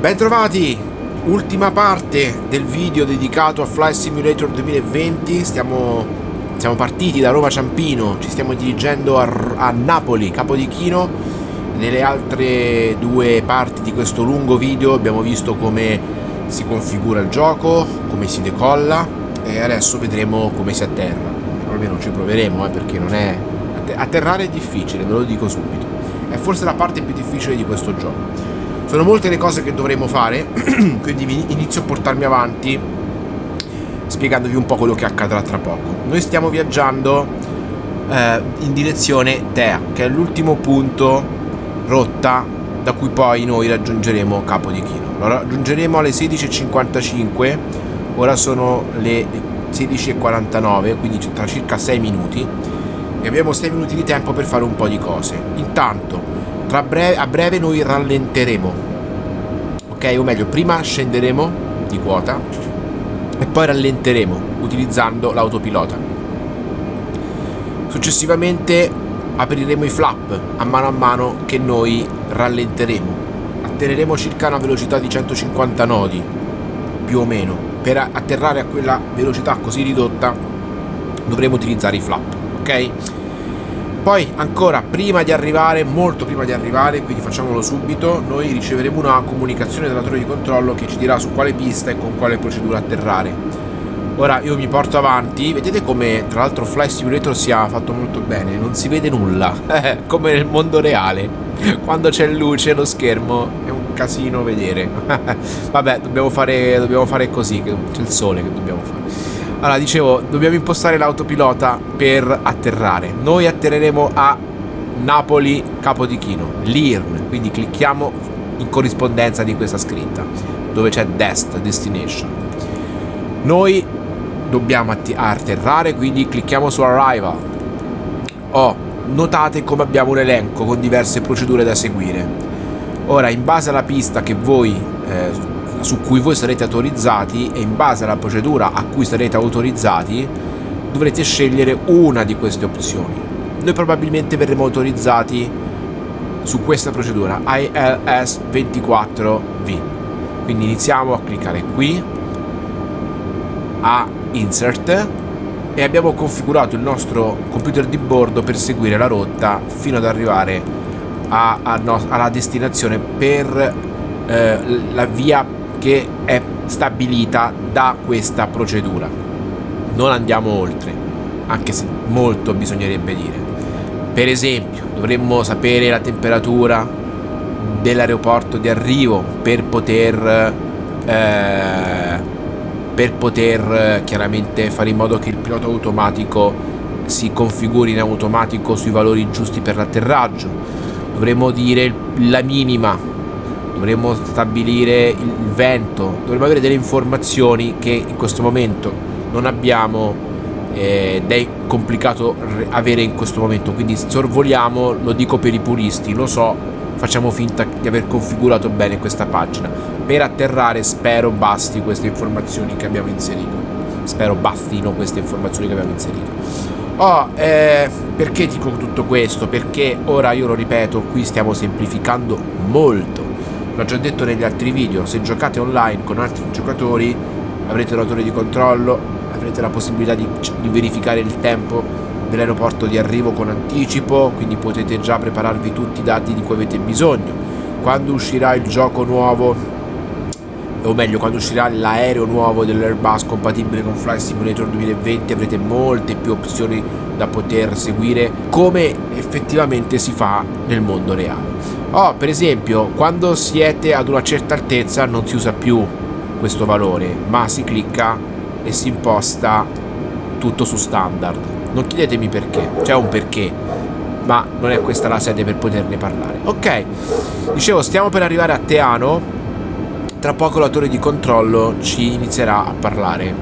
Bentrovati! Ultima parte del video dedicato a Flight Simulator 2020. Stiamo, siamo partiti da Roma Ciampino, ci stiamo dirigendo a, a Napoli, Capodichino. Nelle altre due parti di questo lungo video abbiamo visto come si configura il gioco, come si decolla e adesso vedremo come si atterra. Almeno ci proveremo eh, perché non è... Atterrare è difficile, ve lo dico subito. È forse la parte più difficile di questo gioco sono molte le cose che dovremo fare, quindi inizio a portarmi avanti spiegandovi un po' quello che accadrà tra poco. Noi stiamo viaggiando eh, in direzione Tea, che è l'ultimo punto rotta da cui poi noi raggiungeremo Capo di Chino. Lo raggiungeremo alle 16.55, ora sono le 16.49, quindi tra circa 6 minuti e abbiamo 6 minuti di tempo per fare un po' di cose. Intanto breve, a breve noi rallenteremo. Ok? O meglio prima scenderemo di quota e poi rallenteremo utilizzando l'autopilota. Successivamente apriremo i flap a mano a mano che noi rallenteremo. Atterreremo circa una velocità di 150 nodi più o meno. Per atterrare a quella velocità così ridotta dovremo utilizzare i flap ok poi ancora prima di arrivare, molto prima di arrivare, quindi facciamolo subito, noi riceveremo una comunicazione dalla torre di controllo che ci dirà su quale pista e con quale procedura atterrare. Ora io mi porto avanti, vedete come tra l'altro Fly Simulator sia fatto molto bene, non si vede nulla, come nel mondo reale, quando c'è luce lo schermo è un casino vedere. Vabbè, dobbiamo fare, dobbiamo fare così, c'è il sole che dobbiamo fare. Allora, dicevo, dobbiamo impostare l'autopilota per atterrare. Noi atterreremo a Napoli Capodichino, l'IRN, quindi clicchiamo in corrispondenza di questa scritta, dove c'è Dest, Destination. Noi dobbiamo atterrare, quindi clicchiamo su Arrival. Oh, notate come abbiamo un elenco con diverse procedure da seguire. Ora, in base alla pista che voi eh, su cui voi sarete autorizzati e in base alla procedura a cui sarete autorizzati dovrete scegliere una di queste opzioni. Noi probabilmente verremo autorizzati su questa procedura ILS 24V. Quindi iniziamo a cliccare qui a Insert e abbiamo configurato il nostro computer di bordo per seguire la rotta fino ad arrivare a, a no, alla destinazione per eh, la via che è stabilita da questa procedura. Non andiamo oltre, anche se molto bisognerebbe dire. Per esempio, dovremmo sapere la temperatura dell'aeroporto di arrivo per poter eh, per poter chiaramente fare in modo che il pilota automatico si configuri in automatico sui valori giusti per l'atterraggio dovremmo dire la minima dovremmo stabilire il vento, dovremmo avere delle informazioni che in questo momento non abbiamo eh, ed è complicato avere in questo momento, quindi sorvoliamo, lo dico per i puristi, lo so, facciamo finta di aver configurato bene questa pagina. Per atterrare spero basti queste informazioni che abbiamo inserito, spero bastino queste informazioni che abbiamo inserito. Oh, eh, perché dico tutto questo? Perché ora io lo ripeto, qui stiamo semplificando molto L'ho già detto negli altri video, se giocate online con altri giocatori avrete un autore di controllo, avrete la possibilità di, di verificare il tempo dell'aeroporto di arrivo con anticipo, quindi potete già prepararvi tutti i dati di cui avete bisogno. Quando uscirà il gioco nuovo, o meglio, quando uscirà l'aereo nuovo dell'Airbus compatibile con Flight Simulator 2020 avrete molte più opzioni da poter seguire come effettivamente si fa nel mondo reale. Oh, per esempio, quando siete ad una certa altezza non si usa più questo valore, ma si clicca e si imposta tutto su standard. Non chiedetemi perché, c'è un perché, ma non è questa la sede per poterne parlare. Ok, dicevo, stiamo per arrivare a Teano, tra poco la torre di controllo ci inizierà a parlare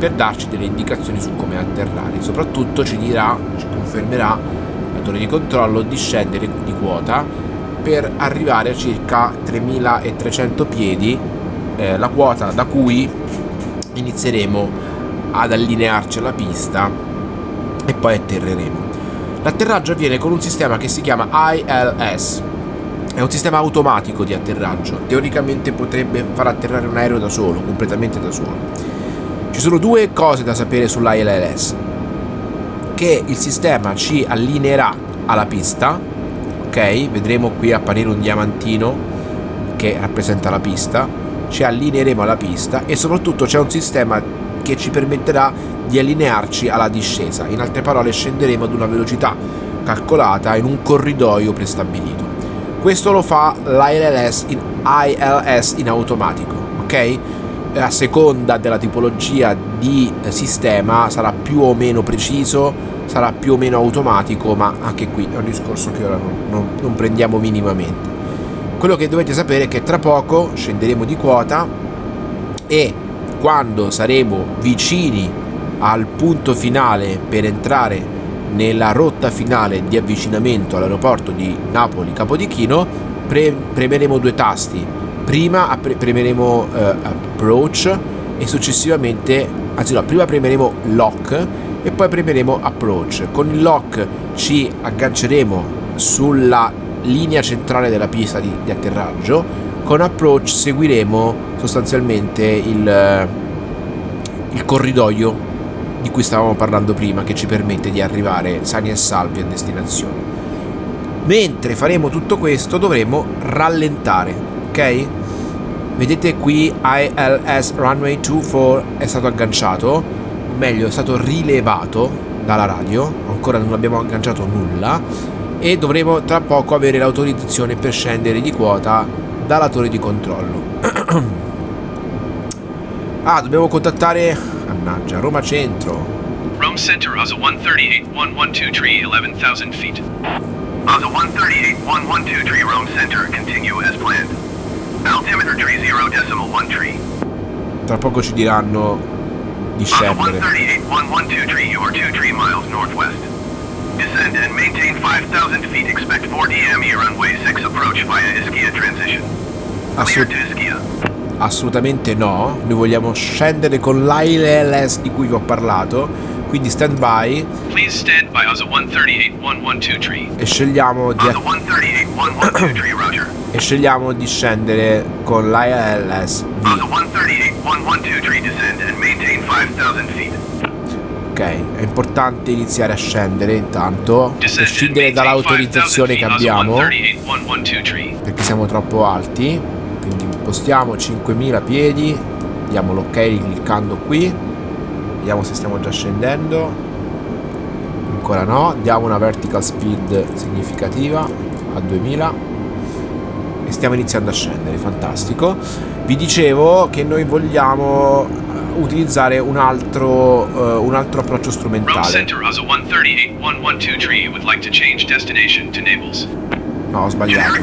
per darci delle indicazioni su come atterrare. Soprattutto ci dirà, ci confermerà la torre di controllo di scendere di quota per arrivare a circa 3300 piedi eh, la quota da cui inizieremo ad allinearci alla pista e poi atterreremo l'atterraggio avviene con un sistema che si chiama ILS è un sistema automatico di atterraggio. Teoricamente potrebbe far atterrare un aereo da solo, completamente da solo. Ci sono due cose da sapere sull'ILLS. Che il sistema ci allineerà alla pista, ok? Vedremo qui apparire un diamantino che rappresenta la pista, ci allineeremo alla pista e soprattutto c'è un sistema che ci permetterà di allinearci alla discesa. In altre parole scenderemo ad una velocità calcolata in un corridoio prestabilito. Questo lo fa l'ILS in, in automatico, ok? A seconda della tipologia di sistema sarà più o meno preciso, sarà più o meno automatico, ma anche qui è un discorso che ora non, non, non prendiamo minimamente. Quello che dovete sapere è che tra poco scenderemo di quota e quando saremo vicini al punto finale per entrare nella rotta finale di avvicinamento all'aeroporto di Napoli Capodichino pre premeremo due tasti prima pre premeremo uh, approach e successivamente anzi no prima premeremo lock e poi premeremo approach. Con il lock ci agganceremo sulla linea centrale della pista di, di atterraggio. Con approach seguiremo sostanzialmente il, il corridoio di cui stavamo parlando prima che ci permette di arrivare sani e salvi a destinazione. Mentre faremo tutto questo dovremo rallentare ok vedete qui ILS runway 24 è stato agganciato meglio è stato rilevato dalla radio ancora non abbiamo agganciato nulla e dovremo tra poco avere l'autorizzazione per scendere di quota dalla torre di controllo. ah, dobbiamo contattare... Mannaggia, Roma Centro. Rome Center, ASA 138-112 11,000 feet. ASA 138-112 Rome Center, continue as planned. Tra poco ci diranno di scendere. ASA 138-112 you are 2 tree miles northwest. Descend and maintain 5,000 feet. Expect 4 DME runway 6 approach via Ischia transition. Ischia. Assolutamente no. Noi vogliamo scendere con l'ILS di cui vi ho parlato. Quindi stand by. Please stand by ASA 138 E scegliamo di ASA 138 E scegliamo di scendere con l'ILS V. ASA 138 descend and maintain 5,000 feet. Ok, è importante iniziare a scendere intanto, prescindere dall'autorizzazione che abbiamo, perché siamo troppo alti, quindi impostiamo 5000 piedi, diamo l'ok cliccando qui, vediamo se stiamo già scendendo, ancora no, diamo una vertical speed significativa a 2000 e stiamo iniziando a scendere, fantastico. Vi dicevo che noi vogliamo utilizzare un altro, uh, un altro approccio strumentale. No, ho sbagliato.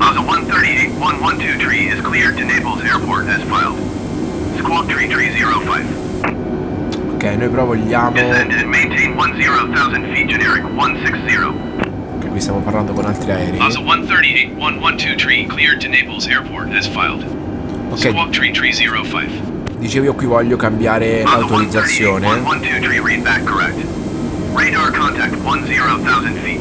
Asa 138 tree is cleared to Naples Airport as filed. Squawk tree tree 05. Ok, noi però vogliamo... Descend and maintain 10,000 feet generic 160 qui stiamo parlando con altri aerei. Asa 138 tree cleared to Naples Airport as filed. Ok. Squawk tree tree 05. Dicevo io qui voglio cambiare l'autorizzazione. Radar contact 10,000 feet.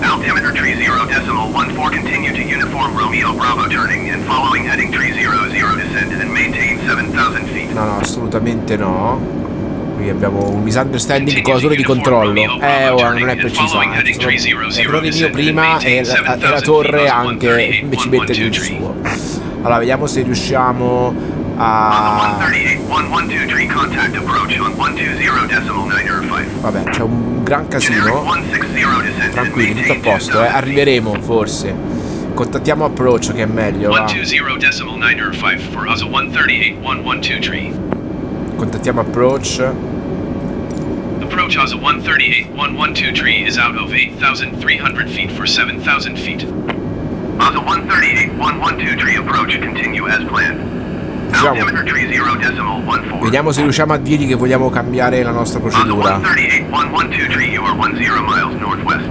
Altimeter tree 0 decimal 14 continue to uniform Romeo Bravo turning and following heading tree 00 descend and maintain 7,000 feet. No, no, assolutamente no. Qui abbiamo un misunderstanding con la torre di controllo. Eh, ora non è preciso. L'errore mio prima e la, la, la torre anche ci mette il suo. Allora, vediamo se riusciamo a... Vabbè, c'è un gran casino. Tranquilli, tutto a posto, eh. Arriveremo, forse. Contattiamo approccio che è meglio. Va. Contattiamo approach. Approach Asa 138-112 tree is out of 8,300 feet for 7,000 feet. Asa 138-112 tree approach continue as planned. Altimeter tree 0 decimal 14. Vediamo se riusciamo a dirgli che vogliamo cambiare la nostra procedura.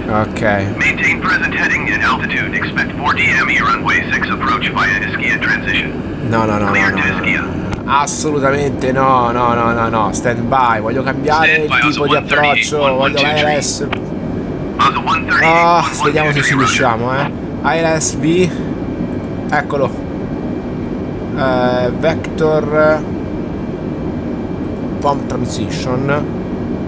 Ok. Maintain present heading and altitude. Expect 4 DME runway 6 approach via Ischia transition. No, no, no, no, no, no. Assolutamente no, no, no, no, no, stand by, voglio cambiare stand il tipo di approccio, voglio l'ARS Ah, vediamo se ci riusciamo, eh. ILSV. Eccolo. Uh, vector Pump Transition.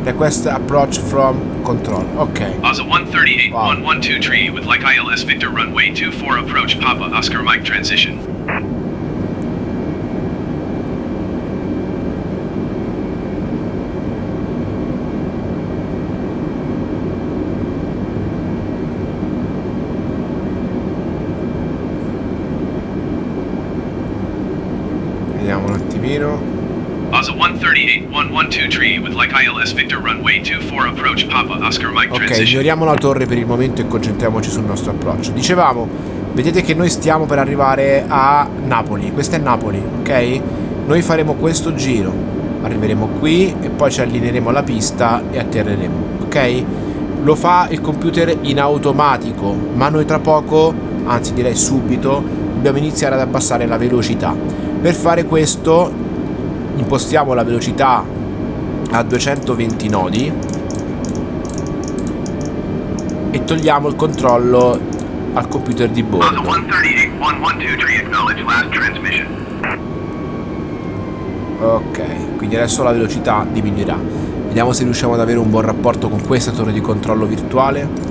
Request approach from control. Ok. Asa 138 wow. 112 tree with like ILS Victor runway 24 approach Papa Oscar Mike transition. Asa 138 112 tree with like ILS Victor runway 24 approach Papa Oscar Mike Ok, ignoriamo la torre per il momento e concentriamoci sul nostro approccio. Dicevamo, vedete che noi stiamo per arrivare a Napoli. Questa è Napoli, ok? Noi faremo questo giro. Arriveremo qui e poi ci allineeremo alla pista e atterreremo, ok? Lo fa il computer in automatico, ma noi tra poco, anzi direi subito, dobbiamo iniziare ad abbassare la velocità. Per fare questo impostiamo la velocità a 220 nodi e togliamo il controllo al computer di bordo. Ok, quindi adesso la velocità diminuirà. Vediamo se riusciamo ad avere un buon rapporto con questa torre di controllo virtuale.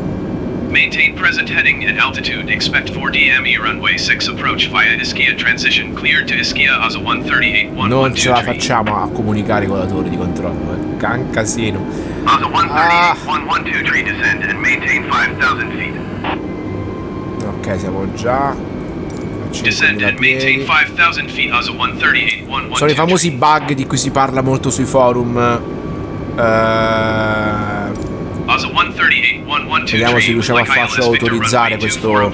Maintain present heading and altitude. Expect 4 DME runway 6 approach via Ischia transition. Cleared to Ischia ASA 138 Non ce la facciamo a comunicare con la torre di controllo, è can casino. ASA 138 112 tree descend and maintain 5000 feet. Ok, siamo già Descend and maintain 5000 feet ASA 138 112 Sono i famosi bug di cui si parla molto sui forum. Uh, Vediamo se riusciamo a farci autorizzare questo...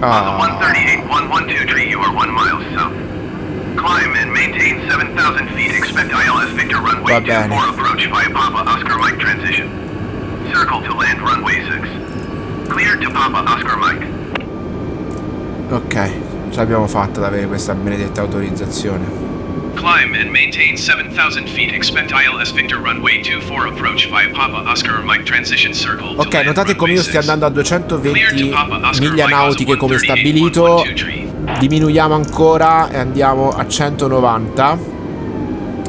Ah. Climb and maintain 7,000 feet. Expect ILS Victor runway 24 approach via Papa Oscar Mike transition. Circle to land runway 6. Cleared to Papa Oscar Mike. Ok, ce l'abbiamo fatta ad avere questa benedetta autorizzazione. Climb and maintain 7,000 feet. Expect ILS Victor runway 24 approach via Papa Oscar Mike transition circle. Ok, notate come io stia andando a 220 miglia nautiche come stabilito. Diminuiamo ancora e andiamo a 190.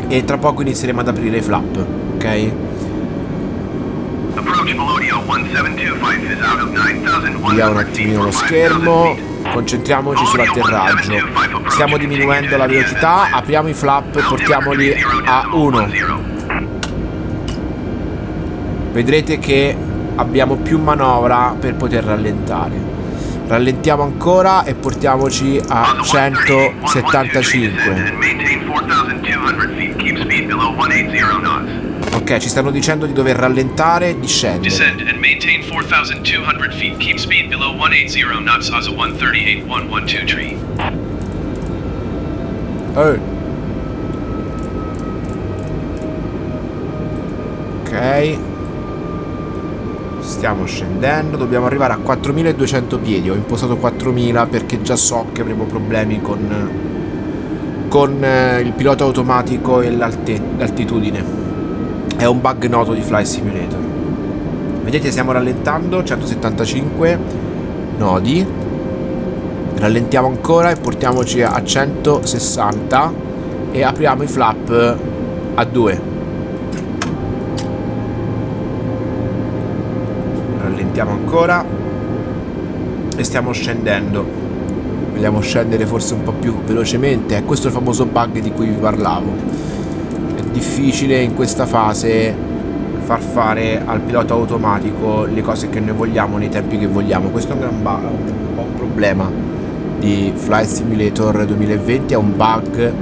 E tra poco inizieremo ad aprire i flap, ok? Vediamo un attimino lo schermo concentriamoci sull'atterraggio stiamo diminuendo la velocità apriamo i flap e portiamoli a 1 vedrete che abbiamo più manovra per poter rallentare rallentiamo ancora e portiamoci a 175 Ok, ci stanno dicendo di dover rallentare e discendere. Descend and maintain 4200 feet. Keep speed below 180 knots as a 138 tree. Oh. Ok. Stiamo scendendo, dobbiamo arrivare a 4200 piedi. Ho impostato 4000 perché già so che avremo problemi con con eh, il pilota automatico e l'altitudine. È un bug noto di Fly Simulator. Vedete stiamo rallentando, 175 nodi. Rallentiamo ancora e portiamoci a 160 e apriamo i flap a 2. Rallentiamo ancora. E stiamo scendendo. Vogliamo scendere forse un po' più velocemente. Questo è il famoso bug di cui vi parlavo. Difficile in questa fase far fare al pilota automatico le cose che noi vogliamo nei tempi che vogliamo. Questo è un gran bug, un po' un problema di Flight Simulator 2020 è un bug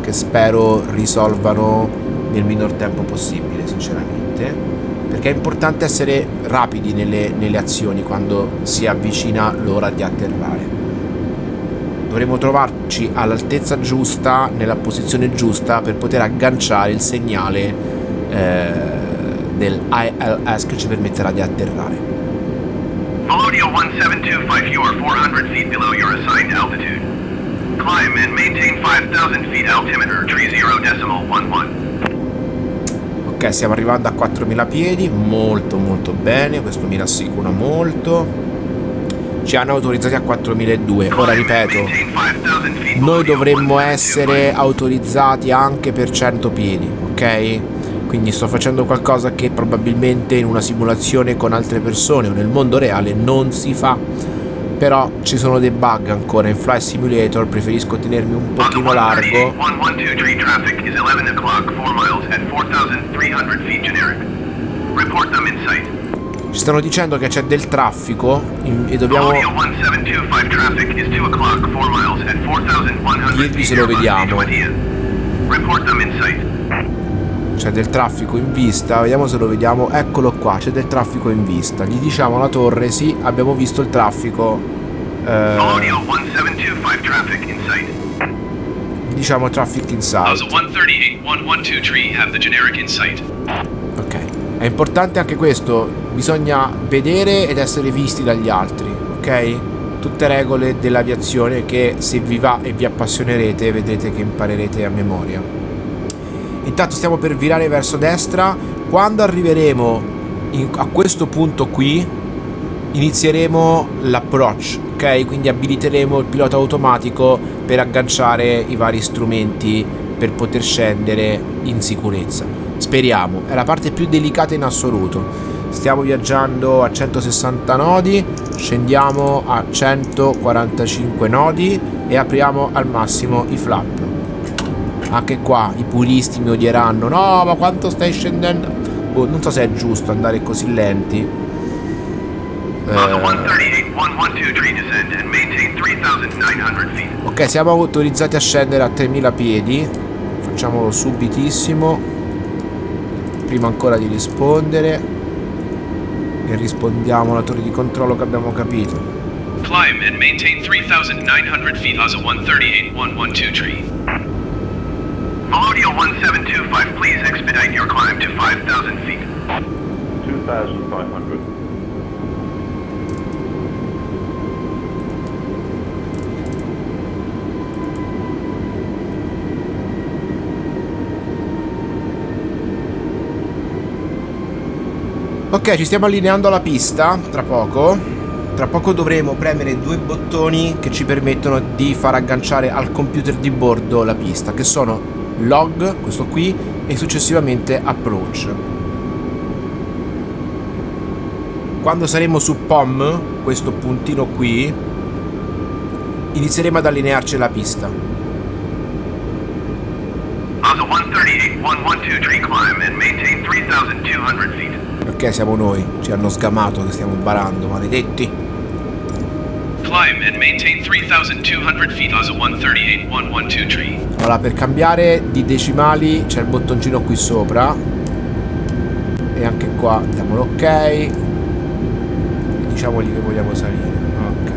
che spero risolvano nel minor tempo possibile sinceramente perché è importante essere rapidi nelle, nelle azioni quando si avvicina l'ora di atterrare dovremo trovarci all'altezza giusta, nella posizione giusta per poter agganciare il segnale eh, del ILS che ci permetterà di atterrare. Melodio 1725, you are 400 feet below your assigned altitude. Climb and maintain 5000 feet altimeter, tree 0 decimal 11. Ok, stiamo arrivando a 4000 piedi, molto molto bene, questo mi rassicura molto. Ci hanno autorizzati a 4002. Ora ripeto, noi dovremmo essere autorizzati anche per 100 piedi, ok? Quindi sto facendo qualcosa che probabilmente in una simulazione con altre persone o nel mondo reale non si fa però ci sono dei bug ancora in Flight Simulator preferisco tenermi un pochino largo. ci stanno dicendo che c'è del traffico e dobbiamo dirvi se lo vediamo c'è del traffico in vista vediamo se lo vediamo eccolo qua c'è del traffico in vista. Gli diciamo alla torre sì abbiamo visto il traffico eh, diciamo traffic inside ok è importante anche questo bisogna vedere ed essere visti dagli altri ok? Tutte regole dell'aviazione che se vi va e vi appassionerete vedrete che imparerete a memoria Intanto stiamo per virare verso destra. Quando arriveremo in, a questo punto qui, inizieremo l'approach, ok? Quindi abiliteremo il pilota automatico per agganciare i vari strumenti per poter scendere in sicurezza. Speriamo, è la parte più delicata in assoluto. Stiamo viaggiando a 160 nodi, scendiamo a 145 nodi e apriamo al massimo i flap. Anche qua i puristi mi odieranno. No, ma quanto stai scendendo? Boh, non so se è giusto andare così lenti. Eh... Ok, siamo autorizzati a scendere a 3000 piedi. Facciamolo subitissimo. Prima ancora di rispondere. E rispondiamo alla torre di controllo che abbiamo capito. Climb and maintain 3900 feet as a 138 112 tree. Melodia 1725, please expedite your climb to 5,000 feet. 2,500. Ok, ci stiamo allineando alla pista, tra poco. Tra poco dovremo premere due bottoni che ci permettono di far agganciare al computer di bordo la pista, che sono log, questo qui, e successivamente approach. Quando saremo su POM, questo puntino qui, inizieremo ad allinearci alla pista. Ok, siamo noi, ci hanno sgamato che stiamo barando, maledetti. Climb and maintain 3200 feet as a 138 112 tree. Allora, per cambiare di decimali c'è il bottoncino qui sopra. E anche qua diamo l'ok. E diciamogli che vogliamo salire. Ok.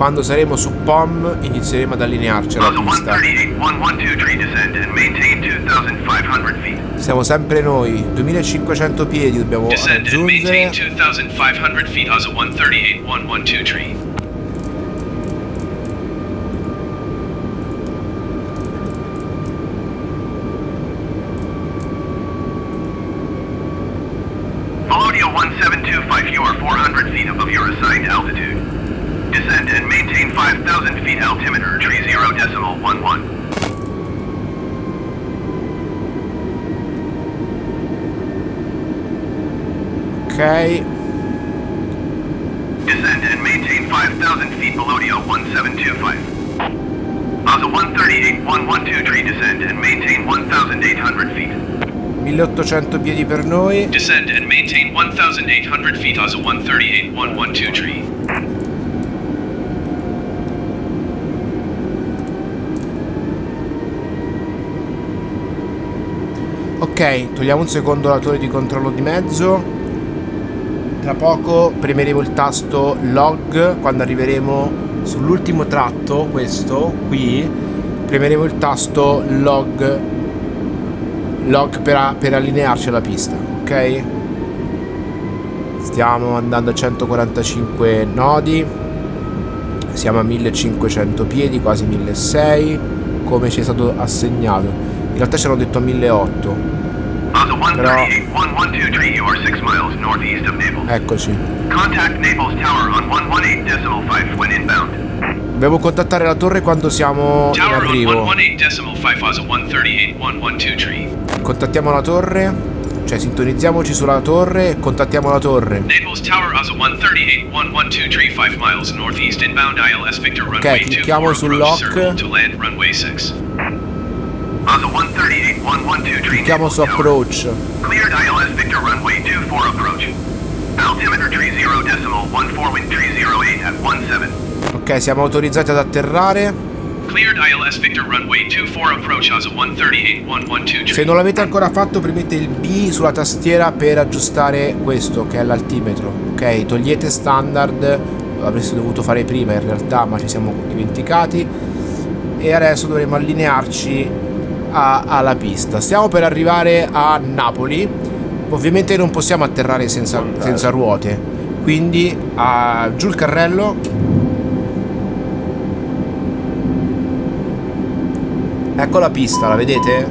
Quando saremo su POM inizieremo ad allinearci alla pista. Siamo sempre noi, 2500 piedi dobbiamo raggiungere. Melodia 1725, you are 400 feet above your assigned altitude. Descend and maintain 5,000 feet altimeter, tree 0 decimal 11. Ok. Descend and maintain 5,000 feet below the 1725. On the 138 112 tree descend and maintain 1,800 feet. 1800 piedi per noi. Descend and maintain 1,800 feet as a 138 112 tree. Ok, togliamo un secondo la torre di controllo di mezzo. Tra poco premeremo il tasto log quando arriveremo sull'ultimo tratto, questo qui, premeremo il tasto log log per, per allinearci alla pista ok? Stiamo andando a 145 nodi. Siamo a 1500 piedi quasi 1600 come ci è stato assegnato realtà ci hanno detto a 1800 però eccoci dobbiamo contattare la torre quando siamo in arrivo. contattiamo la torre. Cioè sintonizziamoci sulla torre e contattiamo la torre. Ok clicchiamo sul lock Clicchiamo su approach. Cleared ILS Victor runway 24 approach. Altimeter 30 decimal 14 wind 308 at 17. Ok, siamo autorizzati ad atterrare. Cleared ILS Victor runway 24 approach as 138 112. Se non l'avete ancora fatto, premete il B sulla tastiera per aggiustare questo che è l'altimetro. Ok, togliete standard, l'avreste dovuto fare prima in realtà, ma ci siamo dimenticati. E adesso dovremo allinearci a, alla pista. Stiamo per arrivare a Napoli. Ovviamente non possiamo atterrare senza, senza ruote. Quindi uh, giù il carrello. Ecco la pista, la vedete?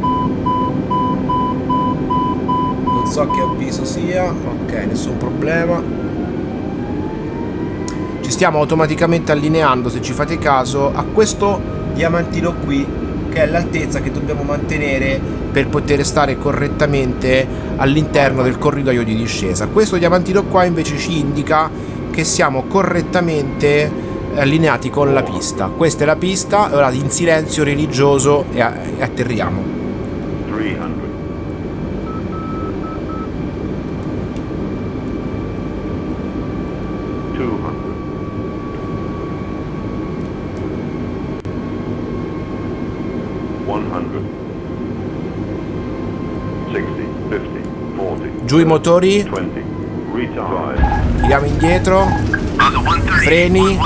Non so che avviso sia. Ok, nessun problema. Ci stiamo automaticamente allineando, se ci fate caso, a questo diamantino qui che è l'altezza che dobbiamo mantenere per poter stare correttamente all'interno del corridoio di discesa. Questo diamantino qua invece ci indica che siamo correttamente allineati con la pista. Questa è la pista, ora in silenzio religioso e atterriamo. Giù i motori. 20, Tiriamo indietro. Freni.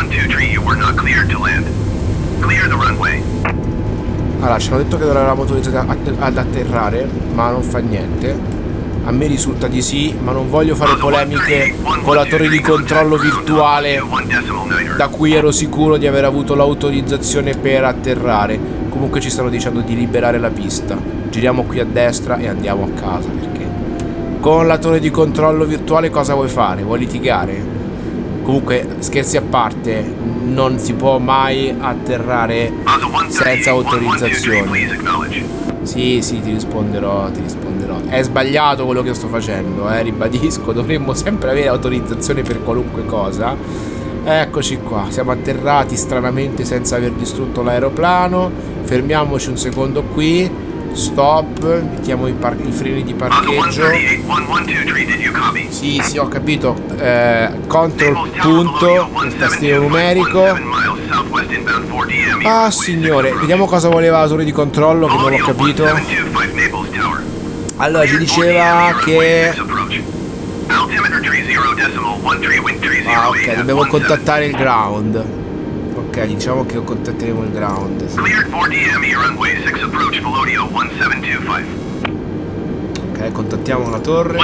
Allora, ci hanno detto che eravamo autorizzati ad atterrare, ma non fa niente. A me risulta di sì, ma non voglio fare polemiche con la torre di controllo virtuale da cui ero sicuro di aver avuto l'autorizzazione per atterrare. Comunque ci stanno dicendo di liberare la pista. Giriamo qui a destra e andiamo a casa perché con la torre di controllo virtuale cosa vuoi fare? Vuoi litigare? Comunque, scherzi a parte, non si può mai atterrare senza autorizzazione. Sì, sì, ti risponderò, ti risponderò. È sbagliato quello che sto facendo, eh, ribadisco, dovremmo sempre avere autorizzazione per qualunque cosa. Eccoci qua, siamo atterrati stranamente senza aver distrutto l'aeroplano. Fermiamoci un secondo qui. Stop, mettiamo i, i, freni di parcheggio. Sì, sì, ho capito. Eh, control punto, il tastino numerico. Ah signore, vediamo cosa voleva la torre di controllo che non l'ho capito. Allora ci diceva che... Ah ok, dobbiamo contattare il ground. Ok, diciamo che contatteremo il ground. Ok, contattiamo la torre.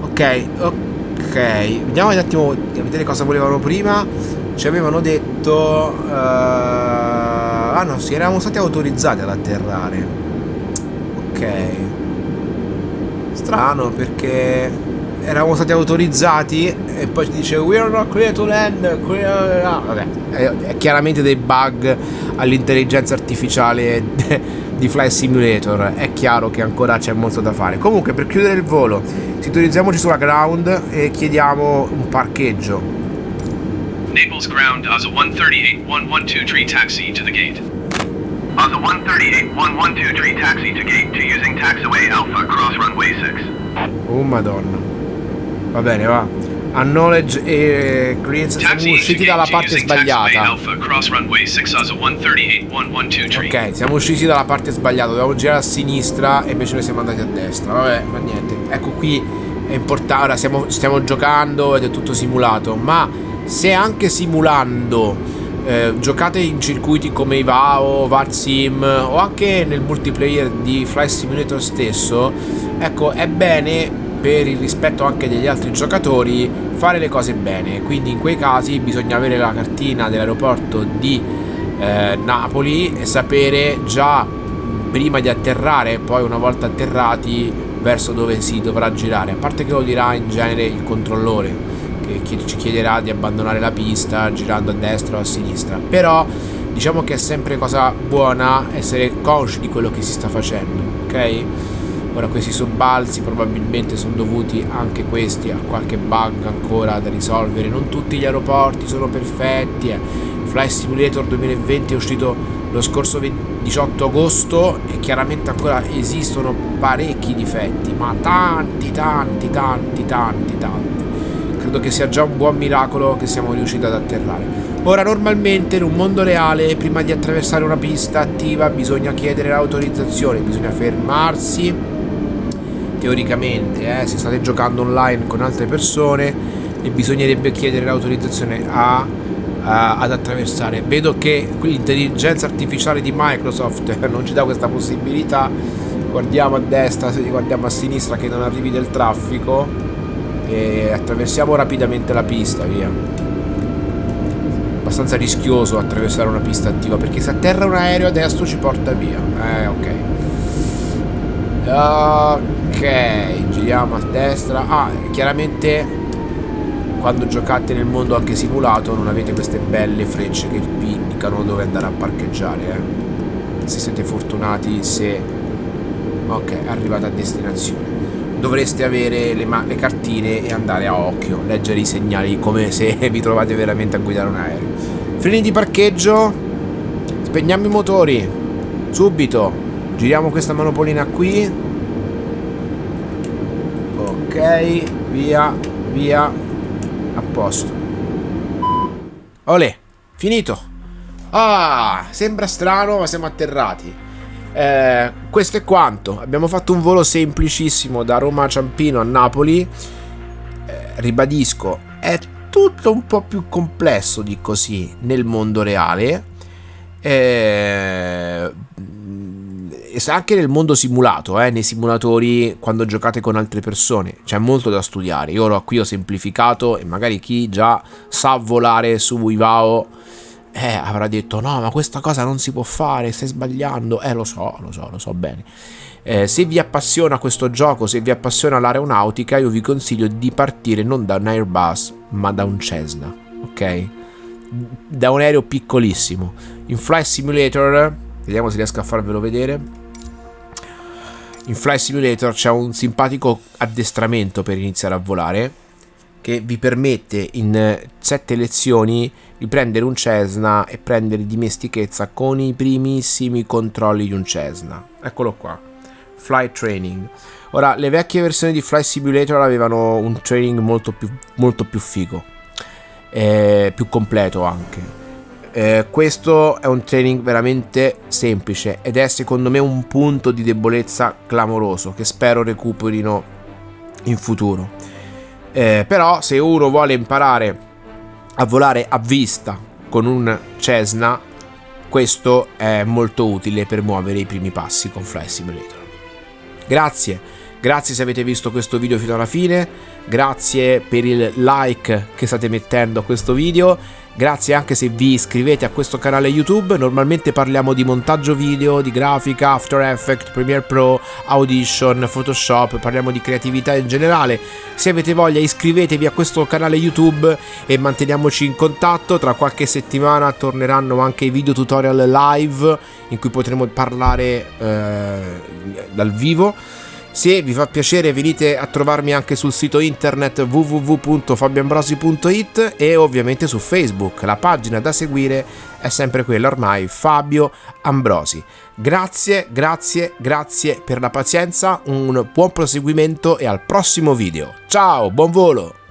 Ok, ok vediamo un attimo a vedere cosa volevano prima ci avevano detto uh, ah no sì eravamo stati autorizzati ad atterrare ok strano perché eravamo stati autorizzati e poi ci dice we are not clear to land clear... Ah, vabbè è, è chiaramente dei bug all'intelligenza artificiale di Flight Simulator è chiaro che ancora c'è molto da fare. Comunque per chiudere il volo sintonizziamoci sulla ground e chiediamo un parcheggio. Naples ground ASA 138112 taxi to the gate ASA 138112 taxi to gate to using taxiway Alpha cross runway 6 Oh madonna. Va bene va. Acknowledge e clearance siamo usciti dalla parte sbagliata. Ok siamo usciti dalla parte sbagliata. Dovevamo girare a sinistra e invece noi siamo andati a destra. Vabbè ma niente. Ecco qui è importante Ora stiamo, stiamo giocando ed è tutto simulato. Ma se anche simulando eh, giocate in circuiti come Ivao, Varsim o anche nel multiplayer di Fly Simulator stesso, ecco, è bene per il rispetto anche degli altri giocatori fare le cose bene. Quindi in quei casi bisogna avere la cartina dell'aeroporto di eh, Napoli e sapere già prima di atterrare, poi una volta atterrati verso dove si dovrà girare. A parte che lo dirà in genere il controllore ci chiederà di abbandonare la pista girando a destra o a sinistra. Però diciamo che è sempre cosa buona essere consci di quello che si sta facendo, ok? Ora questi sobbalzi probabilmente sono dovuti anche questi a qualche bug ancora da risolvere. Non tutti gli aeroporti sono perfetti. Eh. Fly Simulator 2020 è uscito lo scorso 18 agosto e chiaramente ancora esistono parecchi difetti, ma tanti, tanti, tanti, tanti, tanti credo che sia già un buon miracolo che siamo riusciti ad atterrare. Ora normalmente in un mondo reale prima di attraversare una pista attiva bisogna chiedere l'autorizzazione, bisogna fermarsi teoricamente eh, se state giocando online con altre persone e bisognerebbe chiedere l'autorizzazione a, a, ad attraversare. Vedo che l'intelligenza artificiale di Microsoft non ci dà questa possibilità. Guardiamo a destra, guardiamo a sinistra che non arrivi del traffico e attraversiamo rapidamente la pista, via. Abbastanza rischioso attraversare una pista attiva perché se atterra un aereo a destra ci porta via. Eh, ok. Ok, giriamo a destra. Ah, chiaramente quando giocate nel mondo anche simulato non avete queste belle frecce che vi indicano dove andare a parcheggiare, eh. Se siete fortunati, se... Ok, arrivate a destinazione dovreste avere le, le, cartine e andare a occhio, leggere i segnali come se vi trovate veramente a guidare un aereo. Freni di parcheggio, spegniamo i motori, subito, giriamo questa manopolina qui, ok, via, via, a posto. Olè, finito. Ah, sembra strano ma siamo atterrati. Eh, questo è quanto. Abbiamo fatto un volo semplicissimo da Roma a Ciampino a Napoli. Eh, ribadisco, è tutto un po' più complesso di così nel mondo reale. Eh, anche nel mondo simulato, eh, nei simulatori quando giocate con altre persone, c'è molto da studiare. Io qui ho semplificato e magari chi già sa volare su Ivao eh, avrà detto no ma questa cosa non si può fare, stai sbagliando, eh lo so, lo so, lo so bene. Eh, se vi appassiona questo gioco, se vi appassiona l'aeronautica, io vi consiglio di partire non da un Airbus, ma da un Cessna, ok? Da un aereo piccolissimo. In Fly Simulator, vediamo se riesco a farvelo vedere. In Fly Simulator c'è un simpatico addestramento per iniziare a volare che vi permette in sette lezioni di prendere un Cessna e prendere dimestichezza con i primissimi controlli di un Cessna. Eccolo qua. Flight Training. Ora, le vecchie versioni di Flight Simulator avevano un training molto più, molto più figo, eh, più completo anche. Eh, questo è un training veramente semplice ed è secondo me un punto di debolezza clamoroso che spero recuperino in futuro. Eh, però se uno vuole imparare a volare a vista con un Cessna, questo è molto utile per muovere i primi passi con Fly Simulator. Grazie, grazie se avete visto questo video fino alla fine, grazie per il like che state mettendo a questo video. Grazie anche se vi iscrivete a questo canale YouTube, normalmente parliamo di montaggio video, di grafica, After Effects, Premiere Pro, Audition, Photoshop, parliamo di creatività in generale. Se avete voglia iscrivetevi a questo canale YouTube e manteniamoci in contatto, tra qualche settimana torneranno anche i video tutorial live in cui potremo parlare eh, dal vivo. Se vi fa piacere venite a trovarmi anche sul sito internet www.fabioambrosi.it e ovviamente su Facebook. La pagina da seguire è sempre quella ormai, Fabio Ambrosi. Grazie, grazie, grazie per la pazienza, un buon proseguimento e al prossimo video. Ciao, buon volo!